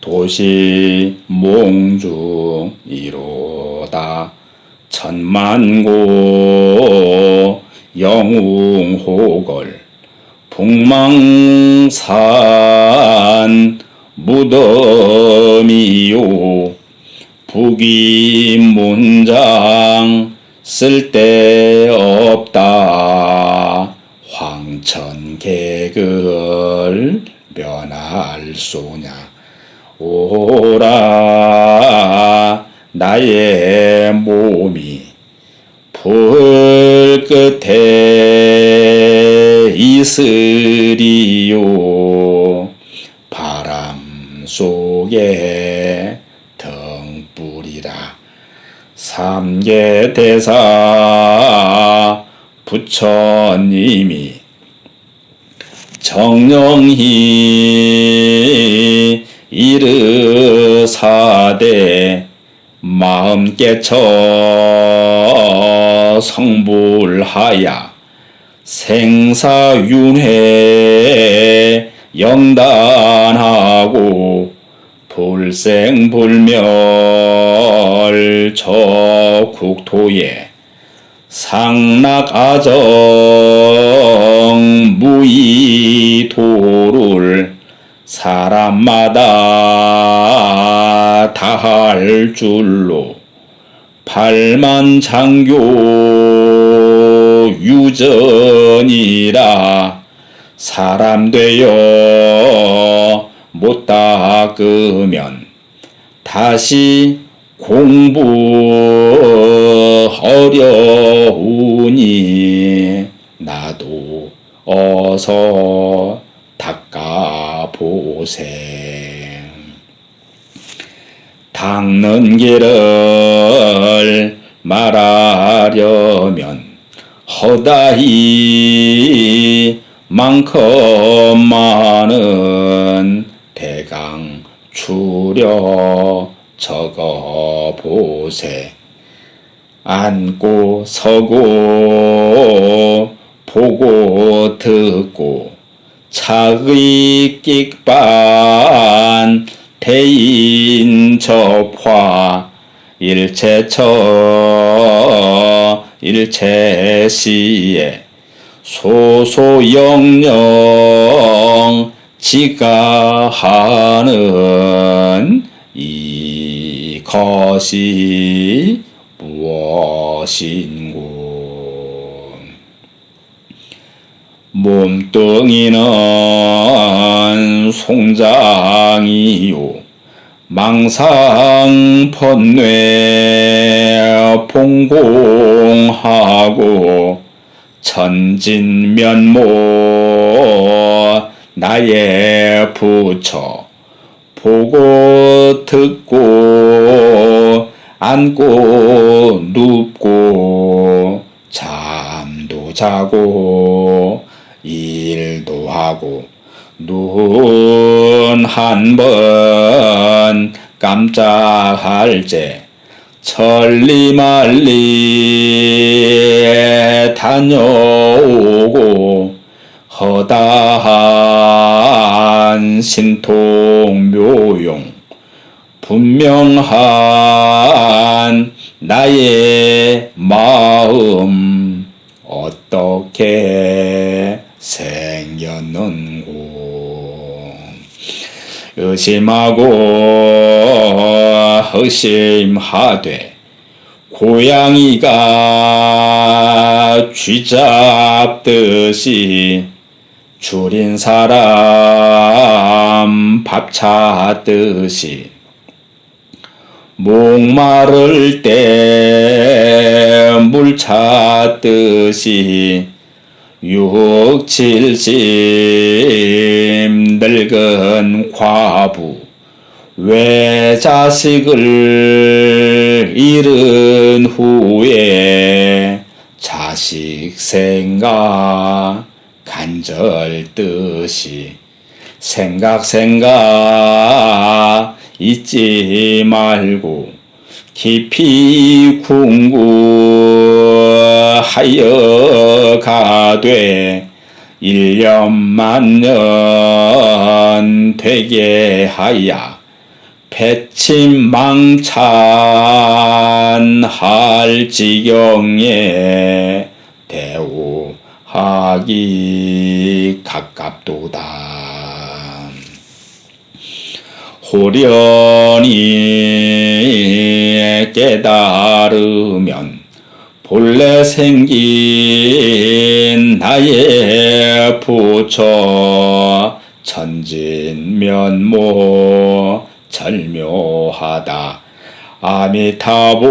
도시 몽중이로다. 천만고 영웅호걸 북망산 무덤이요. 북이문장 쓸데없다. 황천객을 면할 소냐 오라 나의 몸이 불 끝에 있으리요. 바람 속에 등불이라. 삼계대사 부처님이 정령히 사대 마음 깨쳐 성불하야. 생사윤회 영단하고 불생불멸 저 국토에 상락아정 무이도를 사람마다 다 할 줄로 팔만 장교 유전이라 사람 되어 못 닦으면 다시 공부 어려우니 나도 어서 보세 닦는 길을 말하려면 허다히 만큼 많은 대강 추려 적어 보세. 앉고 서고 보고 듣고 차의 끽반 대인 접화 일체처 일체시에 소소영영 지가 하는 이것이 무엇인고 몸뚱이는 송장이요. 망상펀뇌 봉공하고 천진면모 나의 부처 보고 듣고 앉고 눕고 잠도 자고 하고 눈 한 번 깜짝할 때 천리말리 다녀오고 허다한 신통묘용 분명한 나의 마음 어떻게 의심하고 의심하되 고양이가 쥐잡듯이 줄인 사람 밥 찾듯이 목마를 때 물 찾듯이 육칠심 늙은 과부 왜 자식을 잃은 후에 자식 생각 간절 뜻이 생각 생각 잊지 말고 깊이 궁구하여 가되 일년만년 되게 하야 배침망찬할 지경에 대우하기 가깝도다. 호련히 깨달으면 본래 생긴 나의 부처 천진면모 절묘하다. 아미타불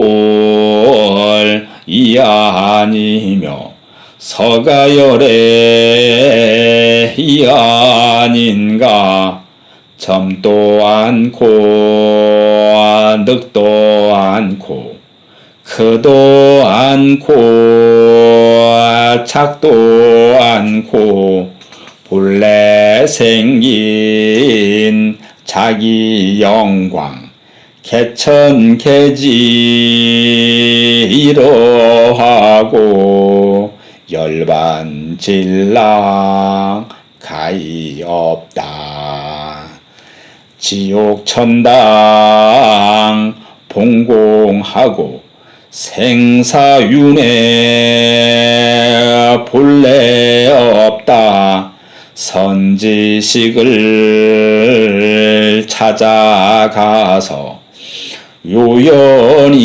이 아니며 서가열의 이 아닌가. 점도 않고 늑도 않고 크도 않고 작도 않고 본래 생긴 자기 영광 개천개지 이러하고 열반질랑 가히 없다. 지옥 천당 봉공하고 생사윤회 본래 없다. 선지식을 찾아가서 요연히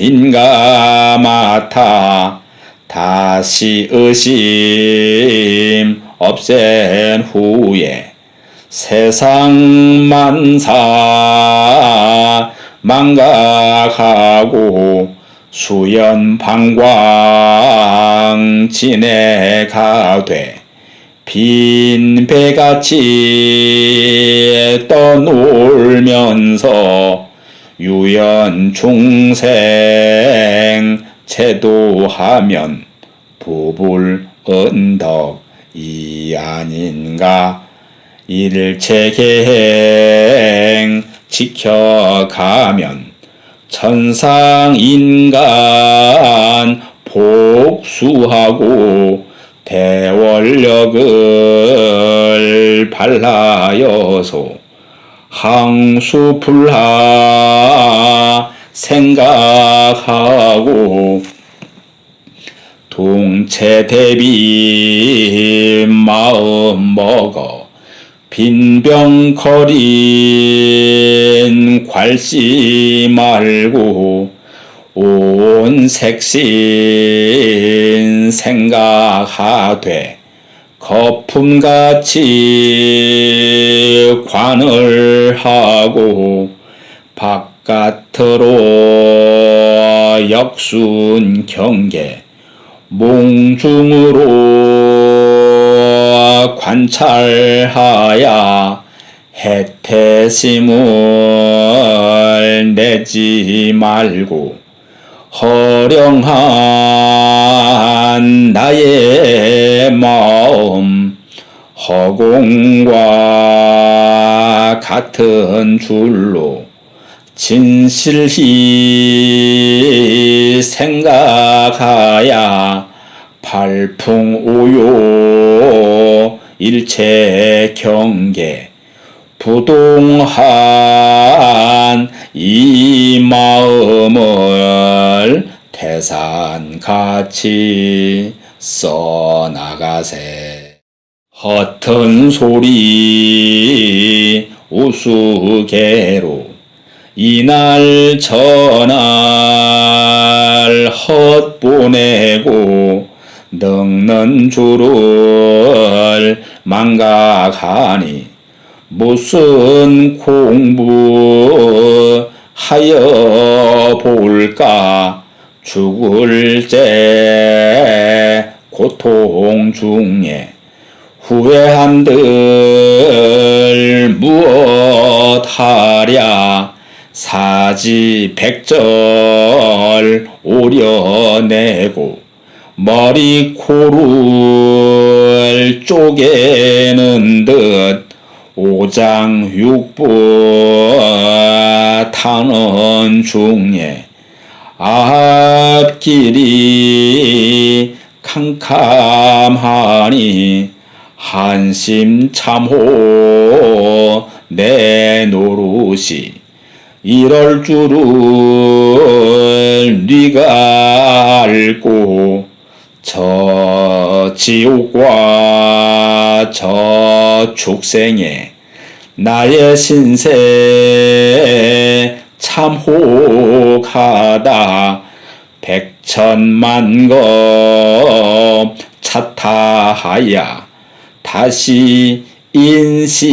인가마타. 다시 의심 없앤 후에 세상 만사 망각하고 수연 방광 지내가되 빈 배같이 떠놀면서 유연 중생 채도하면 부불 언덕이 아닌가? 일체계행 지켜가면 천상인간 복수하고 대원력을 발라여서 항수불하 생각하고 동체 대비 마음 먹어 빈병거린 괄시 말고 온 색신 생각하되 거품같이 관을 하고 바깥으로 역순 경계 몽중으로 관찰하야 해태심을 내지 말고 허령한 나의 마음 허공과 같은 줄로 진실히 생각하야 발풍오요 일체 경계 부동한 이 마음을 태산같이 써나가세. 허튼 소리 우스개로 이날 저날 헛보내고 늙는 줄을 망각하니 무슨 공부 하여 볼까? 죽을 때 고통 중에 후회한들 무엇하랴? 사지 백절 오려내고 머리 코를 쪼개는 듯 오장육부 타는 중에 앞길이 캄캄하니 한심 참호 내 노릇이 이럴 줄은 네가 알고 저 지옥과 저 축생에 나의 신세 참 혹하다. 백천만 거 차타하야 다시 인신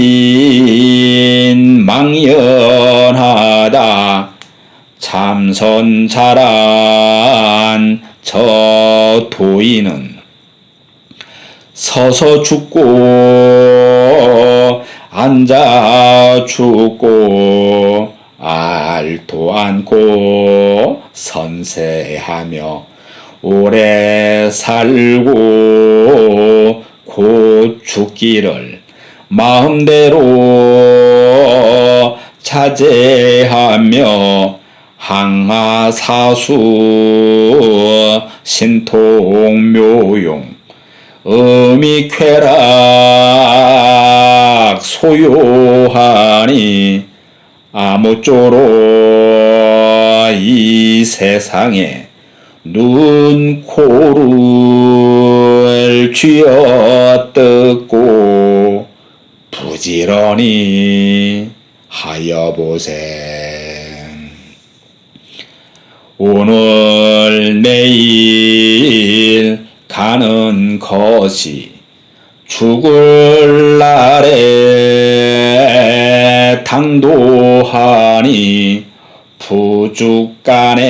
망연하다. 참선 잘한 저 도인은 서서 죽고 앉아 죽고 알도 않고 선세하며 오래 살고 곧 죽기를 마음대로 자제하며 항하사수 신통묘용 음이쾌락 소요하니 아무쪼록 이 세상에 눈, 코를 쥐어 뜯고 부지런히 하여 보세. 오늘 내일 가는 것이 죽을 날에 당도하니 부죽간에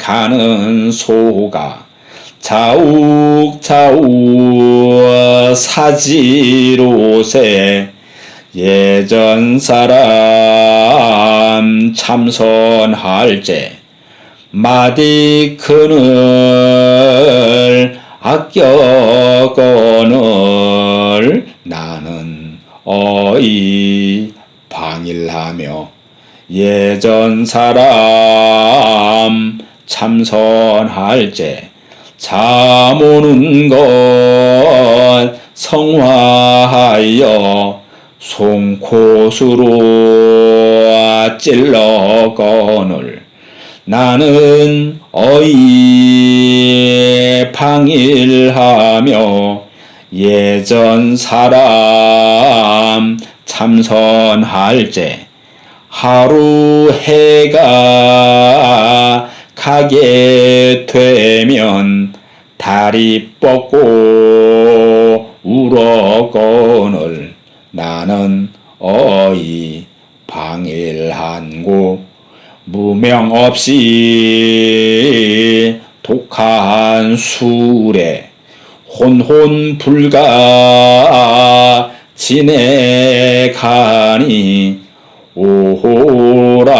가는 소가 자욱자욱 사지로세 예전 사람 참선할 때 마디 그늘 아껴 거늘 나는 어이 방일하며 예전 사람 참선할 때잠 오는 것 성화하여 송곳으로 찔러거늘 나는 어이 방일하며 예전 사람 참선할 때 하루 해가 가게 되면 다리 뻗고 울어거늘 나는 어이 방일한고 무명 없이 독한 술에 혼혼 불가 지내가니 오호라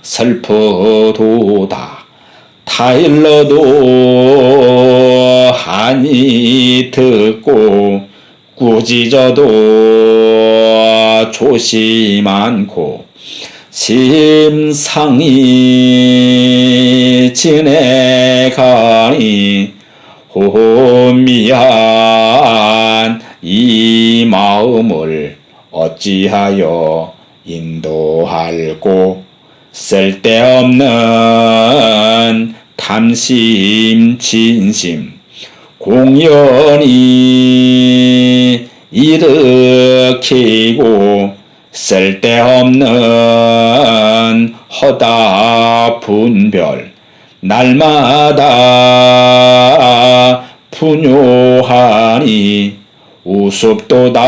슬퍼도다. 타일러도 하니 듣고 꾸짖어도 조심 않고 심상이 지내가니 호미한 이 마음을 어찌하여 인도할꼬 쓸데없는 탐심 진심 공연히 일으키고 쓸데없는 허다 분별 날마다 분요하니 우습도다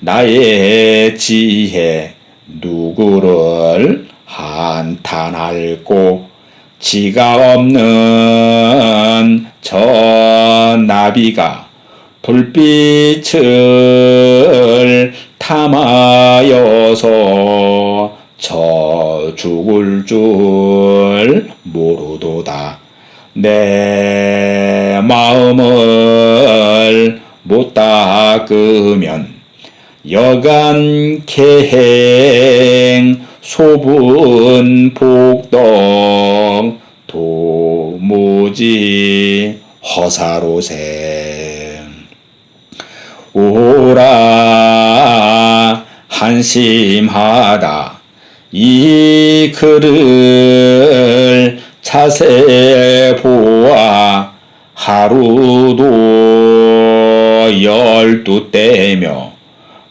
나의 지혜 누구를 한탄할꼬? 지가 없는 저 나비가 불빛을 탐하여서 저 죽을 줄 모르도다. 내 마음을 못 닦으면 여간 계행 소분 복덕 도 무지 허사로세. 오라 한심하다. 이 글을 자세히 보아 하루도 열두 때며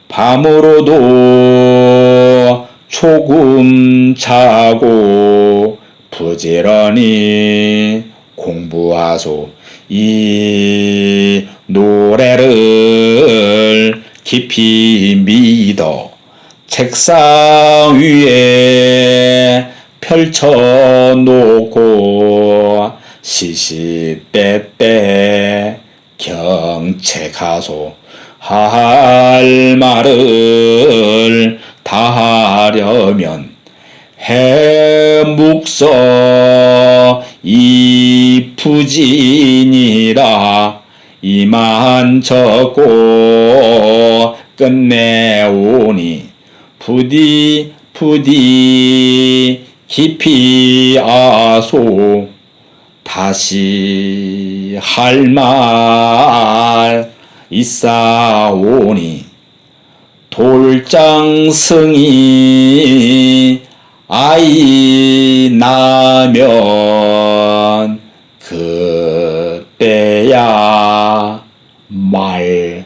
밤으로도 조금 자고 부지런히 공부하소 이 노래를 깊이 믿어 책상 위에 펼쳐놓고 시시때때 경책하소 할 말을 다 하려면 해묵서 이 부진이라 이만 적고 끝내오니 부디 부디 깊이 아소 다시 할 말 있사오니 돌장승이 아이 나면 그때야 말하리라.